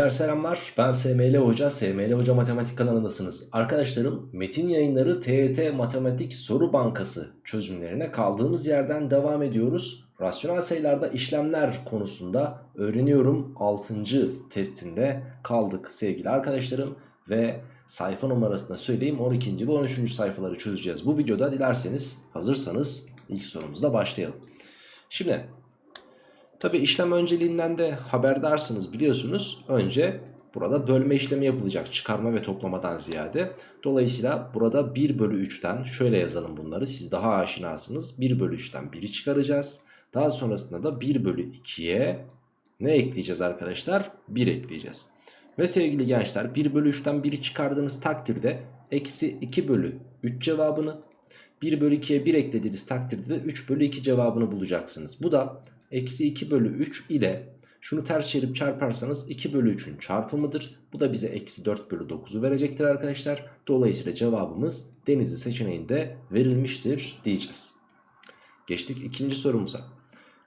Gençler selamlar. Ben SML Hoca. SML Hoca Matematik kanalındasınız. Arkadaşlarım Metin Yayınları TET Matematik Soru Bankası çözümlerine kaldığımız yerden devam ediyoruz. Rasyonel sayılarda işlemler konusunda öğreniyorum 6. testinde kaldık sevgili arkadaşlarım. Ve sayfa numarasını söyleyeyim 12. ve 13. sayfaları çözeceğiz. Bu videoda dilerseniz hazırsanız ilk sorumuzla başlayalım. Şimdi Tabi işlem önceliğinden de haberdarsınız biliyorsunuz. Önce burada bölme işlemi yapılacak çıkarma ve toplamadan ziyade. Dolayısıyla burada 1 bölü 3'ten şöyle yazalım bunları siz daha aşinasınız. 1 bölü 3'ten 1'i çıkaracağız. Daha sonrasında da 1 bölü 2'ye ne ekleyeceğiz arkadaşlar? 1 ekleyeceğiz. Ve sevgili gençler 1 bölü 3'ten 1'i çıkardığınız takdirde eksi 2 bölü 3 cevabını 1 bölü 2'ye 1 eklediğiniz takdirde de 3 bölü 2 cevabını bulacaksınız. Bu da eksi 2 bölü 3 ile şunu ters çevirip çarparsanız 2 bölü 3'ün çarpımıdır. Bu da bize eksi 4 bölü 9'u verecektir arkadaşlar. Dolayısıyla cevabımız denizli seçeneğinde verilmiştir diyeceğiz. Geçtik ikinci sorumuza.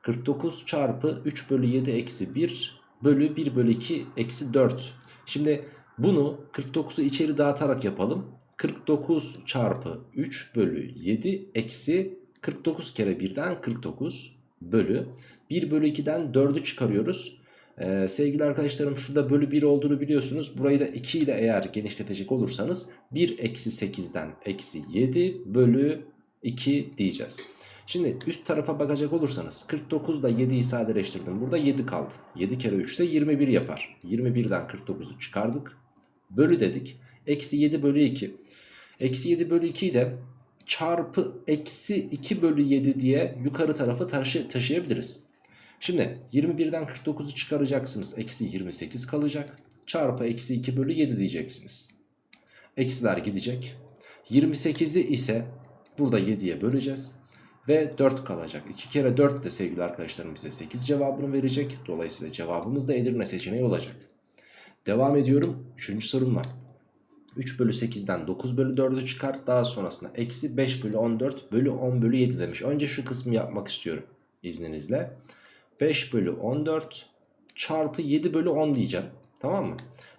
49 çarpı 3 bölü 7 eksi 1 bölü 1 bölü 2 eksi 4. Şimdi bunu 49'u içeri dağıtarak yapalım. 49 çarpı 3 bölü 7 eksi 49 kere 1'den 49 bölü 1 bölü 2'den 4'ü çıkarıyoruz. Ee, sevgili arkadaşlarım şurada bölü 1 olduğunu biliyorsunuz. Burayı da 2 ile eğer genişletecek olursanız 1 eksi 8'den eksi 7 bölü 2 diyeceğiz. Şimdi üst tarafa bakacak olursanız 49 ile 7'yi sadeleştirdim. Burada 7 kaldı. 7 kere 3 ise 21 yapar. 21'den 49'u çıkardık. Bölü dedik. Eksi 7 bölü 2. Eksi 7 bölü 2'yi de çarpı eksi 2 bölü 7 diye yukarı tarafı taşı taşıyabiliriz. Şimdi 21'den 49'u çıkaracaksınız. Eksi 28 kalacak. Çarpı eksi 2 bölü 7 diyeceksiniz. Eksiler gidecek. 28'i ise burada 7'ye böleceğiz. Ve 4 kalacak. 2 kere 4 de sevgili arkadaşlarım bize 8 cevabını verecek. Dolayısıyla cevabımız da Edirne seçeneği olacak. Devam ediyorum 3. sorumla. 3 bölü 8'den 9 bölü 4'ü çıkar. Daha sonrasında eksi 5 bölü 14 bölü 10 bölü 7 demiş. Önce şu kısmı yapmak istiyorum izninizle. 5 bölü 14 çarpı 7 bölü 10 diyeceğim. Tamam mı?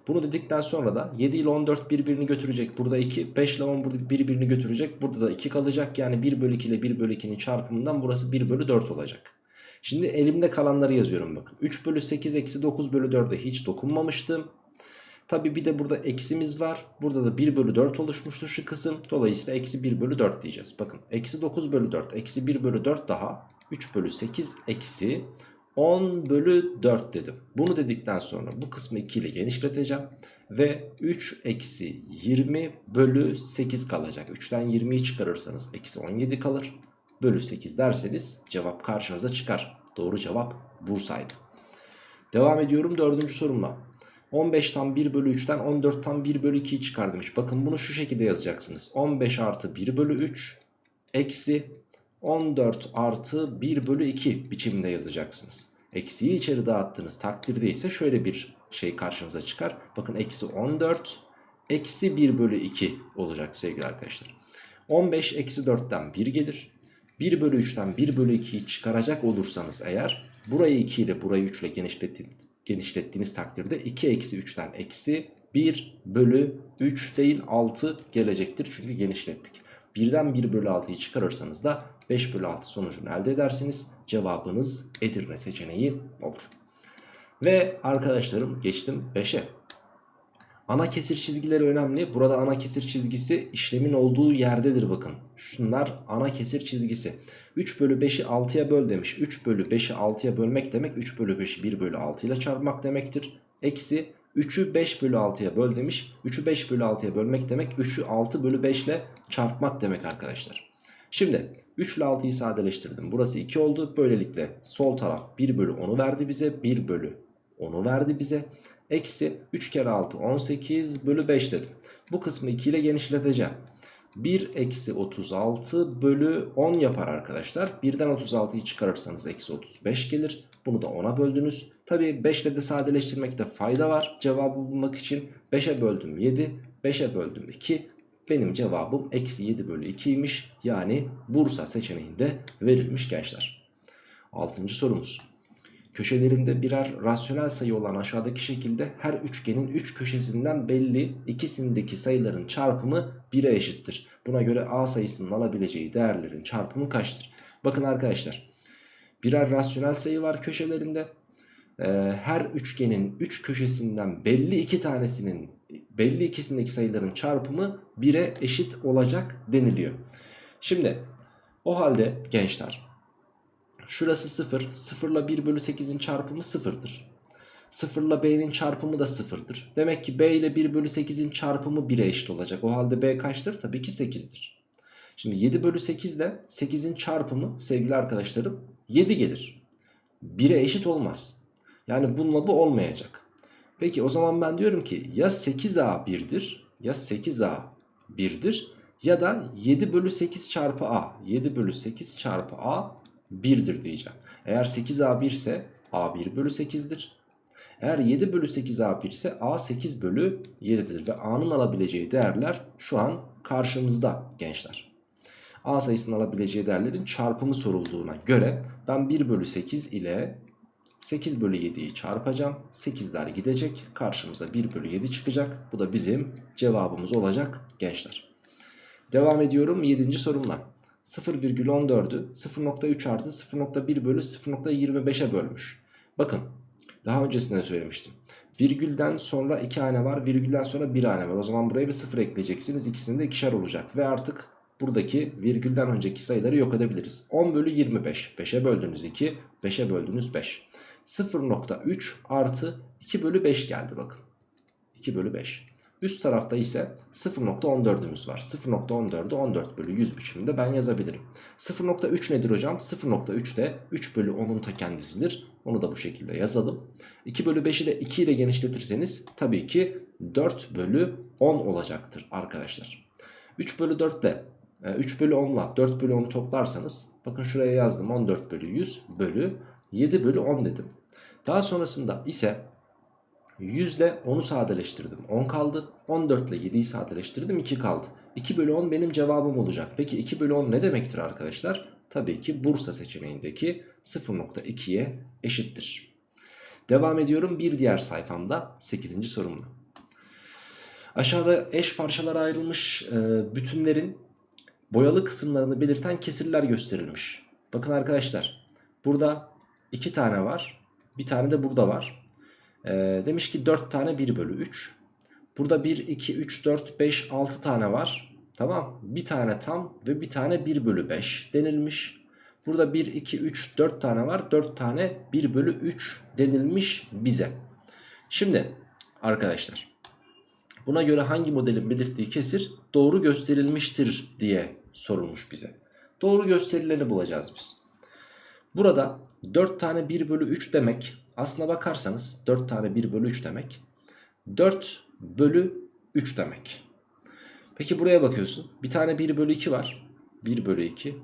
Bunu dedikten sonra da 7 ile 14 birbirini götürecek. Burada 2. 5 ile 10 birbirini götürecek. Burada da 2 kalacak. Yani 1 bölü 2 ile 1 bölü 2'nin çarpımından burası 1 bölü 4 olacak. Şimdi elimde kalanları yazıyorum bakın. 3 bölü 8 eksi 9 bölü 4'e hiç dokunmamıştım. Tabi bir de burada eksimiz var. Burada da 1 bölü 4 oluşmuştu şu kısım. Dolayısıyla eksi 1 bölü 4 diyeceğiz. Bakın eksi 9 bölü 4 eksi 1 bölü 4 daha 3 bölü 8 eksi 10 bölü 4 dedim. Bunu dedikten sonra bu kısmı 2 ile genişleteceğim. Ve 3 eksi 20 bölü 8 kalacak. 3'ten 20'yi çıkarırsanız eksi 17 kalır. Bölü 8 derseniz cevap karşınıza çıkar. Doğru cevap Bursa'ydı. Devam ediyorum dördüncü sorumla. 15'tan 1 bölü 3'ten 14'tan 1 bölü 2'yi çıkar demiş. Bakın bunu şu şekilde yazacaksınız. 15 artı 1 bölü 3 eksi 14 artı 1 bölü 2 biçiminde yazacaksınız. Eksiyi içeri dağıttığınız takdirde ise şöyle bir şey karşınıza çıkar. Bakın eksi 14 eksi 1 bölü 2 olacak sevgili arkadaşlar. 15 eksi 4'ten 1 gelir. 1 bölü 3'ten 1 bölü 2'yi çıkaracak olursanız eğer burayı 2 ile burayı 3 ile genişlettiğiniz genişlettiğiniz takdirde 2 eksi 3'ten eksi 1 bölü 3 değil 6 gelecektir. Çünkü genişlettik. 1'den 1 bölü 6'yı çıkarırsanız da 5 bölü 6 sonucunu elde edersiniz. Cevabınız Edirne seçeneği olur. Ve arkadaşlarım geçtim 5'e. Ana kesir çizgileri önemli. Burada ana kesir çizgisi işlemin olduğu yerdedir bakın. Şunlar ana kesir çizgisi. 3 bölü 5'i 6'ya böl demiş. 3 bölü 5'i 6'ya bölmek demek 3 bölü 5'i 1 bölü 6 ile çarpmak demektir. Eksi 3'ü 5 bölü 6'ya böl demiş. 3'ü 5 bölü 6'ya bölmek demek 3'ü 6 bölü 5 ile çarpmak demek arkadaşlar. Şimdi 3 ile 6'yı sadeleştirdim. Burası 2 oldu. Böylelikle sol taraf 1 bölü 10'u verdi bize. 1 bölü 10'u verdi bize. Eksi 3 kere 6 18 bölü 5 dedim. Bu kısmı 2 ile genişleteceğim. 1 eksi 36 bölü 10 yapar arkadaşlar. 1'den 36'yı çıkarırsanız eksi 35 gelir. Bunu da 10'a böldünüz. Tabi 5 ile de sadeleştirmekte fayda var. Cevabı bulmak için 5'e böldüm 7, 5'e böldüm 2. Benim cevabım eksi 7 bölü 2'ymiş. Yani Bursa seçeneğinde verilmiş gençler. 6. sorumuz. Köşelerinde birer rasyonel sayı olan aşağıdaki şekilde her üçgenin 3 üç köşesinden belli ikisindeki sayıların çarpımı 1'e eşittir. Buna göre A sayısının alabileceği değerlerin çarpımı kaçtır? Bakın arkadaşlar birer rasyonel sayı var köşelerinde. Ee, her üçgenin 3 üç köşesinden belli iki tanesinin belli ikisindeki sayıların çarpımı 1'e eşit olacak deniliyor. Şimdi o halde gençler şurası 0 0 ile 1 bölü 8'in çarpımı 0'dır. 0 ile b'nin çarpımı da 0'dır. Demek ki b ile 1 bölü 8'in çarpımı 1'e eşit olacak. O halde b kaçtır? Tabii ki 8'dir. Şimdi 7 bölü 8 ile 8'in çarpımı sevgili arkadaşlarım 7 gelir. 1'e eşit olmaz. Yani bununla bu olmayacak. Peki o zaman ben diyorum ki ya 8a 1'dir ya 8a 1'dir ya da 7 bölü 8 çarpı a 7 bölü 8 çarpı a 1'dir diyeceğim. Eğer 8a 1 ise a 1 bölü 8'dir. Eğer 7 bölü 8 a 1 ise a 8 bölü 7'dir. Ve a'nın alabileceği değerler şu an karşımızda gençler. a sayısının alabileceği değerlerin çarpımı sorulduğuna göre ben 1 bölü 8 ile 8 bölü 7'yi çarpacağım. 8'ler gidecek. Karşımıza 1 bölü 7 çıkacak. Bu da bizim cevabımız olacak gençler. Devam ediyorum 7. sorumla. 0,14'ü 0.3 artı 0.1 bölü 0.25'e bölmüş. Bakın daha öncesinde söylemiştim. Virgülden sonra 2 hane var. Virgülden sonra 1 hane var. O zaman buraya bir 0 ekleyeceksiniz. İkisinde de ikişer olacak. Ve artık buradaki virgülden önceki sayıları yok edebiliriz. 10 bölü 25. 5'e böldünüz 2. 5'e böldünüz 5. 0.3 artı 2 bölü 5 geldi bakın. 2 bölü 5. Üst tarafta ise 0.14'ümüz var. 0.14'ü 14 bölü 100 biçiminde ben yazabilirim. 0.3 nedir hocam? 0.3 de 3 bölü 10'un ta kendisidir. Onu da bu şekilde yazalım. 2 bölü 5'i de 2 ile genişletirseniz tabii ki 4 bölü 10 olacaktır arkadaşlar. 3 bölü 4 ile 3 bölü 10 ile 4 bölü 10'u toplarsanız bakın şuraya yazdım 14 bölü 100 bölü 7 bölü 10 dedim. Daha sonrasında ise 100 ile 10'u sadeleştirdim 10 kaldı. 14 ile 7'yi sadeleştirdim 2 kaldı. 2 bölü 10 benim cevabım olacak. Peki 2 bölü 10 ne demektir arkadaşlar? Tabii ki Bursa seçeneğindeki 0.2'ye eşittir. Devam ediyorum bir diğer sayfamda 8. sorumla. Aşağıda eş parçalara ayrılmış e, bütünlerin boyalı kısımlarını belirten kesirler gösterilmiş. Bakın arkadaşlar burada 2 tane var. Bir tane de burada var. Ee, demiş ki 4 tane 1 bölü 3. Burada 1, 2, 3, 4, 5, 6 tane var. Tamam. Bir tane tam ve bir tane 1 bölü 5 denilmiş. Burada 1, 2, 3, 4 tane var. 4 tane 1 bölü 3 denilmiş bize. Şimdi arkadaşlar buna göre hangi modelin belirttiği kesir doğru gösterilmiştir diye sorulmuş bize. Doğru gösterileni bulacağız biz. Burada 4 tane 1 bölü 3 demek aslına bakarsanız 4 tane 1 bölü 3 demek 4 bölü 3 demek. Peki buraya bakıyorsun bir tane 1 bölü 2 var 1 bölü 2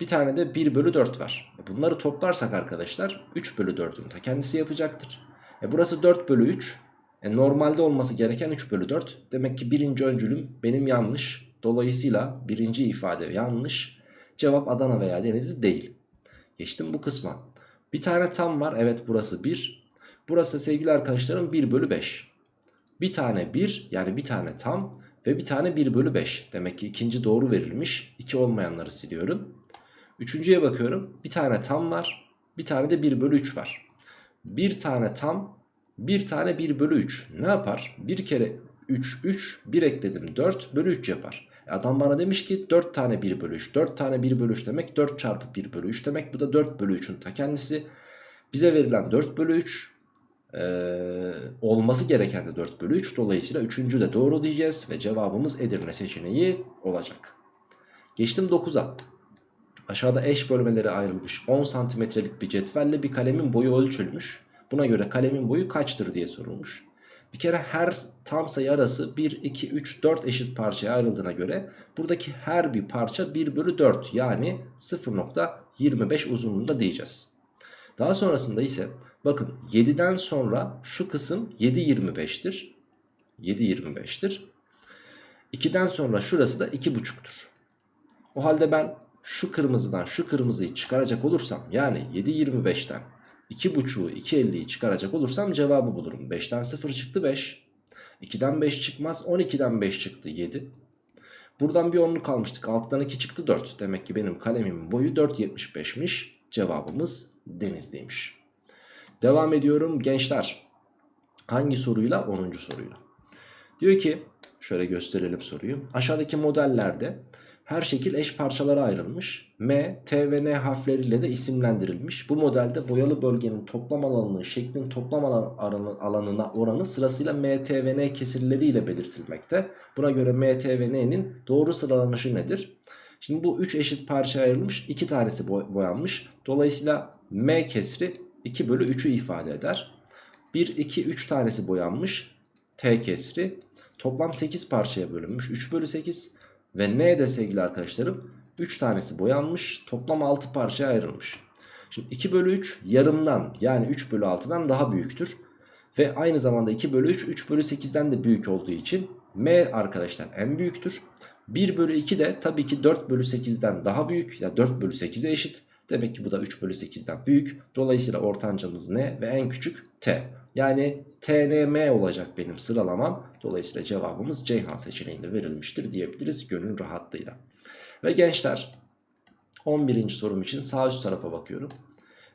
bir tane de 1 bölü 4 var. E bunları toplarsak arkadaşlar 3 bölü 4'ün ta kendisi yapacaktır. E burası 4 bölü 3. E normalde olması gereken 3 bölü 4. Demek ki birinci öncülüm benim yanlış. Dolayısıyla birinci ifade yanlış. Cevap Adana veya Denizli değil. Geçtim bu kısma. Bir tane tam var. Evet burası 1. Burası sevgili arkadaşlarım 1 bölü 5. Bir tane 1 yani bir tane tam ve bir tane 1 bölü 5. Demek ki ikinci doğru verilmiş. 2 olmayanları siliyorum. Üçüncüye bakıyorum. Bir tane tam var. Bir tane de 1 bölü 3 var. Bir tane tam bir tane 1 bölü 3 ne yapar? Bir kere 3 3 1 ekledim 4 bölü 3 yapar. Adam bana demiş ki 4 tane 1 bölü 3. 4 tane 1 bölü 3 demek 4 çarpı 1 bölü 3 demek. Bu da 4 bölü 3'ün ta kendisi. Bize verilen 4 bölü 3 ee, olması gereken de 4 bölü 3. Dolayısıyla 3. de doğru diyeceğiz. Ve cevabımız Edirne seçeneği olacak. Geçtim 9'a. Aşağıda eş bölmelere ayrılmış 10 santimetrelik bir cetvelle bir kalemin boyu ölçülmüş. Buna göre kalemin boyu kaçtır diye sorulmuş. Bir kere her tam sayı arası 1, 2, 3, 4 eşit parçaya ayrıldığına göre buradaki her bir parça 1 bölü 4 yani 0.25 uzunluğunda diyeceğiz. Daha sonrasında ise bakın 7'den sonra şu kısım 7.25'tir. 7.25'tir. 2'den sonra şurası da 2.5'tur. O halde ben şu kırmızıdan şu kırmızıyı çıkaracak olursam yani 7.25'ten 2.5'u 2.50'yi çıkaracak olursam cevabı bulurum. 5'ten 0 çıktı 5. 2'den 5 çıkmaz 12'den 5 çıktı 7. Buradan bir 10'lu kalmıştık. 6'dan 2 çıktı 4. Demek ki benim kalemimin boyu 4.75'miş. Cevabımız Denizli'ymiş. Devam ediyorum gençler. Hangi soruyla? 10. soruyla. Diyor ki şöyle gösterelim soruyu. Aşağıdaki modellerde her şekil eş parçalara ayrılmış. M, T ve N harfleriyle de isimlendirilmiş. Bu modelde boyalı bölgenin toplam alanının şeklin toplam alan, alanına oranı sırasıyla M, T ve N kesirleriyle belirtilmekte. Buna göre M, T ve N'nin doğru sıralanışı nedir? Şimdi bu 3 eşit parçaya ayrılmış. 2 tanesi boyanmış. Dolayısıyla M kesri 2 bölü 3'ü ifade eder. 1, 2, 3 tanesi boyanmış. T kesri. Toplam 8 parçaya bölünmüş. 3 bölü 8. Ve N de sevgili arkadaşlarım 3 tanesi boyanmış. Toplam 6 parçaya ayrılmış. Şimdi 2 bölü 3 yarımdan yani 3 bölü 6'dan daha büyüktür. Ve aynı zamanda 2 bölü 3 3 bölü 8'den de büyük olduğu için M arkadaşlar en büyüktür. 1 bölü 2 de tabii ki 4 bölü 8'den daha büyük ya 4 bölü 8'e eşit. Demek ki bu da 3 bölü 8'den büyük. Dolayısıyla ortancamız ne ve en küçük t. Yani tnm olacak benim sıralamam. Dolayısıyla cevabımız Ceyhan seçeneğinde verilmiştir diyebiliriz gönül rahatlığıyla. Ve gençler 11. sorum için sağ üst tarafa bakıyorum.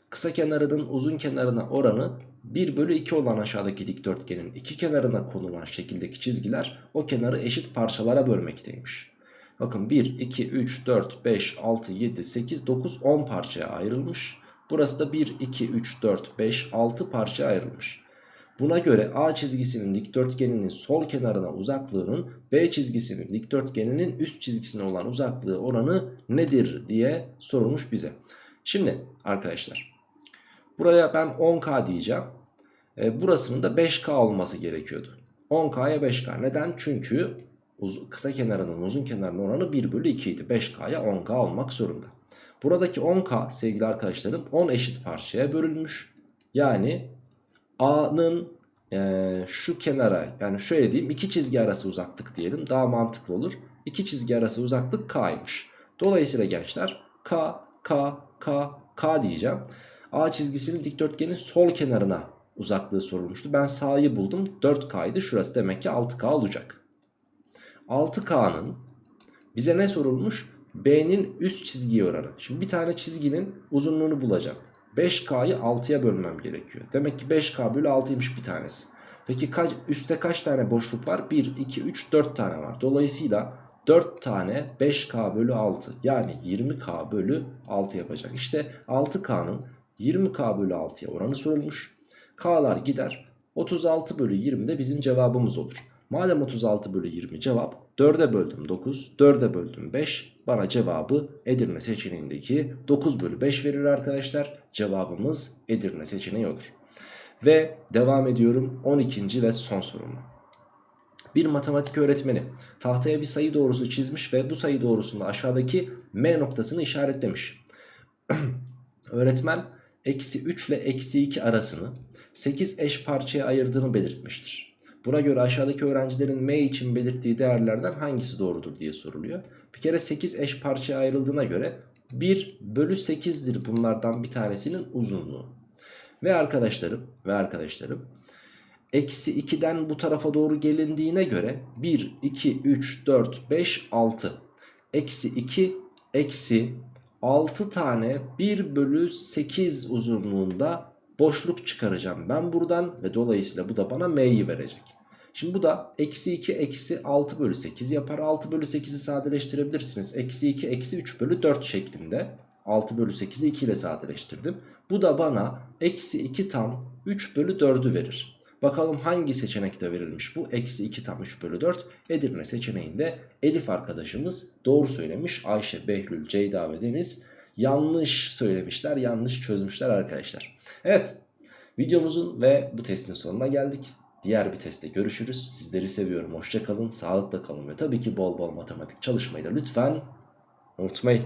Kısa kenarının uzun kenarına oranı 1 bölü 2 olan aşağıdaki dikdörtgenin iki kenarına konulan şekildeki çizgiler o kenarı eşit parçalara bölmekteymiş. Bakın 1, 2, 3, 4, 5, 6, 7, 8, 9, 10 parçaya ayrılmış. Burası da 1, 2, 3, 4, 5, 6 parçaya ayrılmış. Buna göre A çizgisinin dikdörtgeninin sol kenarına uzaklığının B çizgisinin dikdörtgeninin üst çizgisine olan uzaklığı oranı nedir diye sorulmuş bize. Şimdi arkadaşlar buraya ben 10K diyeceğim. E, burasının da 5K olması gerekiyordu. 10K'ya 5K. Neden? Çünkü kısa kenarının uzun kenarının oranı 1 bölü 2 idi. 5K'ya 10K olmak zorunda. Buradaki 10K sevgili arkadaşlarım 10 eşit parçaya bölünmüş. Yani A'nın e, şu kenara yani şöyle diyeyim iki çizgi arası uzaklık diyelim daha mantıklı olur. İki çizgi arası uzaklık K'ymış. Dolayısıyla gençler K, K, K, K diyeceğim. A çizgisinin dikdörtgenin sol kenarına uzaklığı sorulmuştu. Ben sağ'yı buldum. 4K'ydı. Şurası demek ki 6K olacak. 6K'nın bize ne sorulmuş? B'nin üst çizgiye oranı. Şimdi bir tane çizginin uzunluğunu bulacağım. 5K'yı 6'ya bölmem gerekiyor. Demek ki 5K bölü 6'ymış bir tanesi. Peki kaç, üstte kaç tane boşluk var? 1, 2, 3, 4 tane var. Dolayısıyla 4 tane 5K bölü 6 yani 20K bölü 6 yapacak. İşte 6K'nın 20K bölü 6'ya oranı sorulmuş. K'lar gider. 36 bölü 20 de bizim cevabımız olur. Madem 36 bölü 20 cevap 4'e böldüm 9, 4'e böldüm 5. Bana cevabı Edirne seçeneğindeki 9 bölü 5 verir arkadaşlar. Cevabımız Edirne seçeneği olur. Ve devam ediyorum 12. ve son sorumla. Bir matematik öğretmeni tahtaya bir sayı doğrusu çizmiş ve bu sayı doğrusunda aşağıdaki M noktasını işaretlemiş. Öğretmen eksi 3 ile eksi 2 arasını 8 eş parçaya ayırdığını belirtmiştir. Buna göre aşağıdaki öğrencilerin M için belirttiği değerlerden hangisi doğrudur diye soruluyor. Bir kere 8 eş parçaya ayrıldığına göre 1 bölü 8'dir bunlardan bir tanesinin uzunluğu. Ve arkadaşlarım ve arkadaşlarım eksi 2'den bu tarafa doğru gelindiğine göre 1, 2, 3, 4, 5, 6 eksi 2 eksi 6 tane 1 bölü 8 uzunluğunda boşluk çıkaracağım ben buradan ve dolayısıyla bu da bana m'yi verecek. Şimdi bu da eksi 2 eksi 6 bölü 8 yapar. 6 bölü 8'i sadeleştirebilirsiniz. Eksi 2 eksi 3 bölü 4 şeklinde. 6 bölü 8'i 2 ile sadeleştirdim. Bu da bana eksi 2 tam 3 bölü 4'ü verir. Bakalım hangi seçenekte verilmiş bu? Eksi 2 tam 3 bölü 4. Edirne seçeneğinde Elif arkadaşımız doğru söylemiş. Ayşe, Behlül, Ceyda ve Deniz yanlış söylemişler. Yanlış çözmüşler arkadaşlar. Evet videomuzun ve bu testin sonuna geldik. Diğer bir testte görüşürüz. Sizleri seviyorum. Hoşçakalın, sağlıkla kalın ve tabii ki bol bol matematik çalışmayı da lütfen unutmayın.